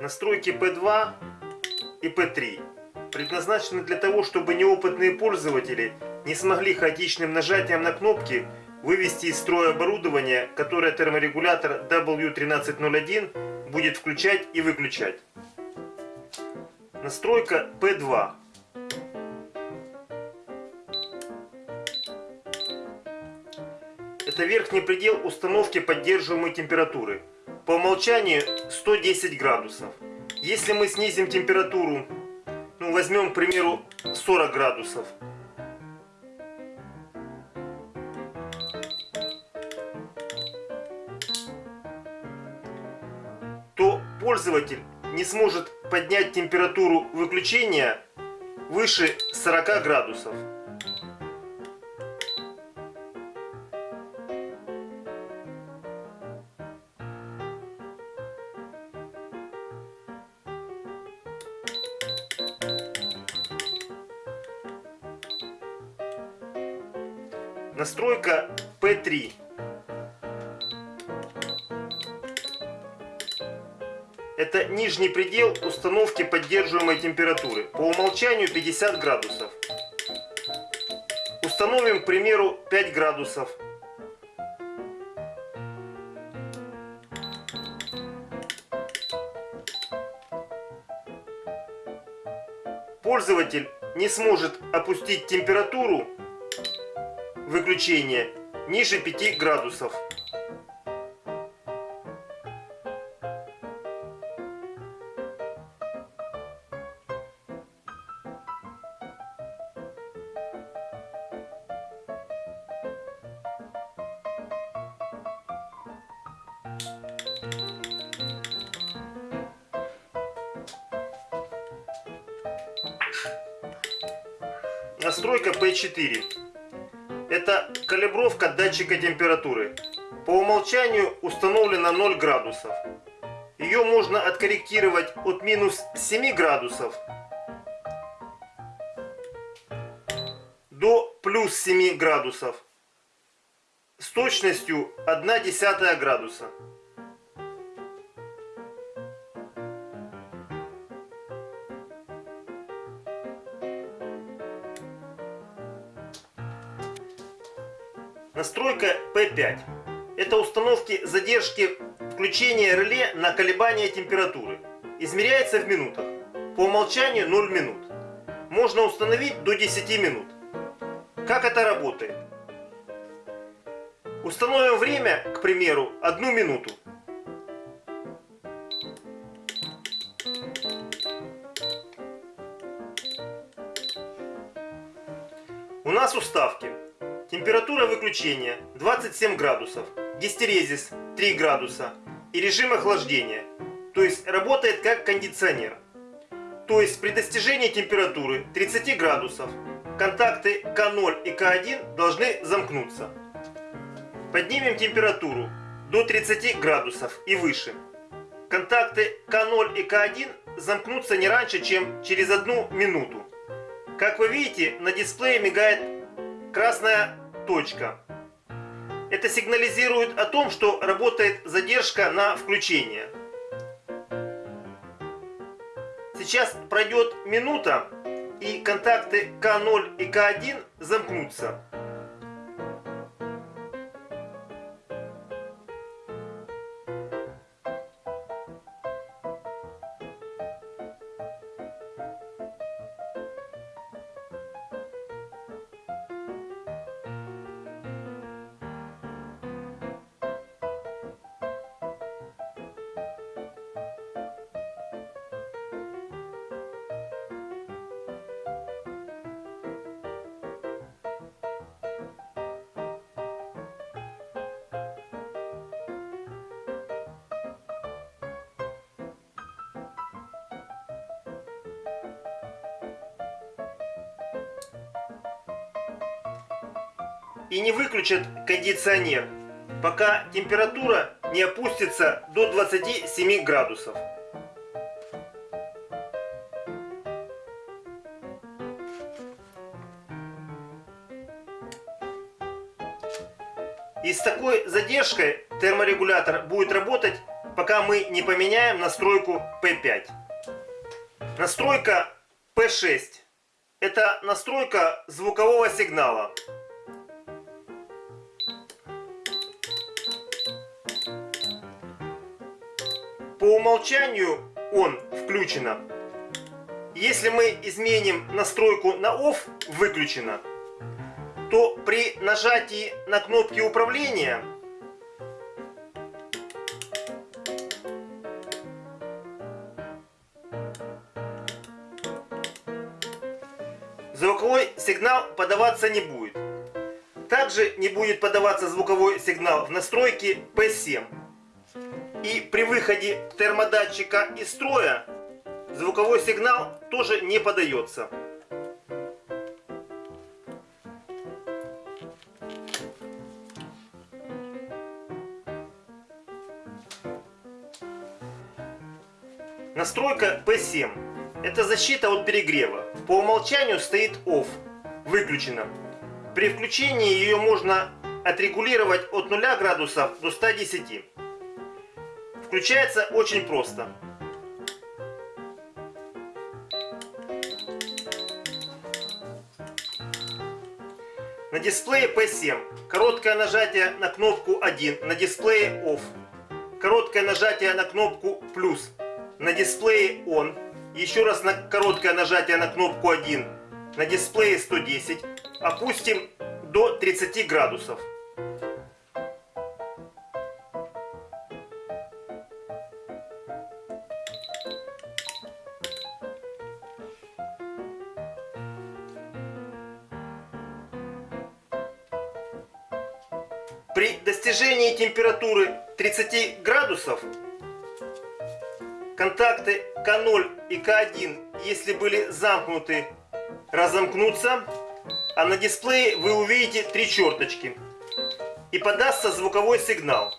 Настройки P2 и P3 предназначены для того, чтобы неопытные пользователи не смогли хаотичным нажатием на кнопки вывести из строя оборудование, которое терморегулятор W1301 будет включать и выключать. Настройка P2. Это верхний предел установки поддерживаемой температуры. По умолчанию 110 градусов. Если мы снизим температуру, ну возьмем, к примеру, 40 градусов, то пользователь не сможет поднять температуру выключения выше 40 градусов. Настройка P3. Это нижний предел установки поддерживаемой температуры. По умолчанию 50 градусов. Установим, к примеру, 5 градусов. Пользователь не сможет опустить температуру выключения ниже 5 градусов. Настройка P4. Это калибровка датчика температуры. По умолчанию установлена 0 градусов. Ее можно откорректировать от минус 7 градусов до плюс 7 градусов с точностью 1 десятая градуса. Настройка P5. Это установки задержки включения реле на колебания температуры. Измеряется в минутах. По умолчанию 0 минут. Можно установить до 10 минут. Как это работает? Установим время, к примеру, одну минуту. У нас уставки Температура выключения 27 градусов, гистерезис 3 градуса и режим охлаждения, то есть работает как кондиционер. То есть при достижении температуры 30 градусов контакты К0 и К1 должны замкнуться. Поднимем температуру до 30 градусов и выше. Контакты К0 и К1 замкнутся не раньше, чем через одну минуту. Как вы видите, на дисплее мигает красная точка. Это сигнализирует о том, что работает задержка на включение. Сейчас пройдет минута, и контакты К0 и К1 замкнутся. И не выключат кондиционер, пока температура не опустится до 27 градусов. И с такой задержкой терморегулятор будет работать пока мы не поменяем настройку P5. Настройка P6. Это настройка звукового сигнала. По умолчанию он включено. Если мы изменим настройку на OFF выключено, то при нажатии на кнопки управления звуковой сигнал подаваться не будет. Также не будет подаваться звуковой сигнал в настройке P7. И при выходе термодатчика из строя звуковой сигнал тоже не подается. Настройка P7. Это защита от перегрева. По умолчанию стоит OFF. Выключена. При включении ее можно отрегулировать от 0 градусов до 110. Включается очень просто. На дисплее P7 короткое нажатие на кнопку 1 на дисплее OFF. Короткое нажатие на кнопку плюс на дисплее ON. Еще раз на короткое нажатие на кнопку 1 на дисплее 110. Опустим до 30 градусов. При достижении температуры 30 градусов контакты К0 и К1, если были замкнуты, разомкнутся, а на дисплее вы увидите три черточки и подастся звуковой сигнал.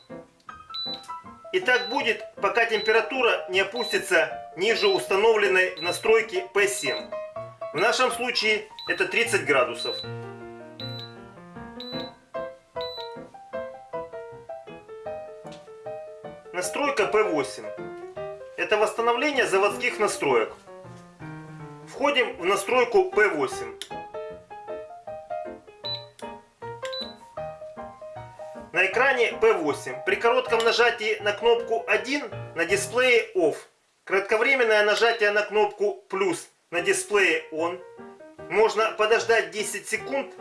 И так будет, пока температура не опустится ниже установленной в настройке P7. В нашем случае это 30 градусов. Настройка P8. Это восстановление заводских настроек. Входим в настройку P8. На экране P8 при коротком нажатии на кнопку 1 на дисплее OFF, кратковременное нажатие на кнопку плюс на дисплее ON, можно подождать 10 секунд,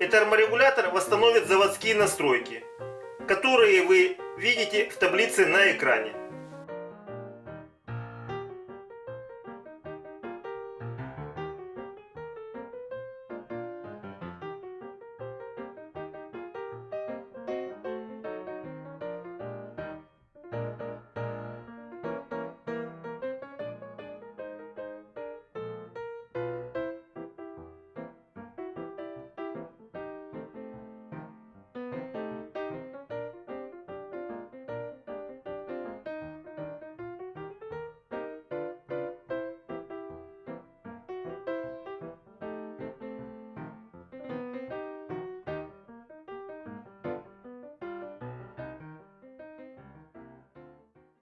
и терморегулятор восстановит заводские настройки, которые вы видите в таблице на экране.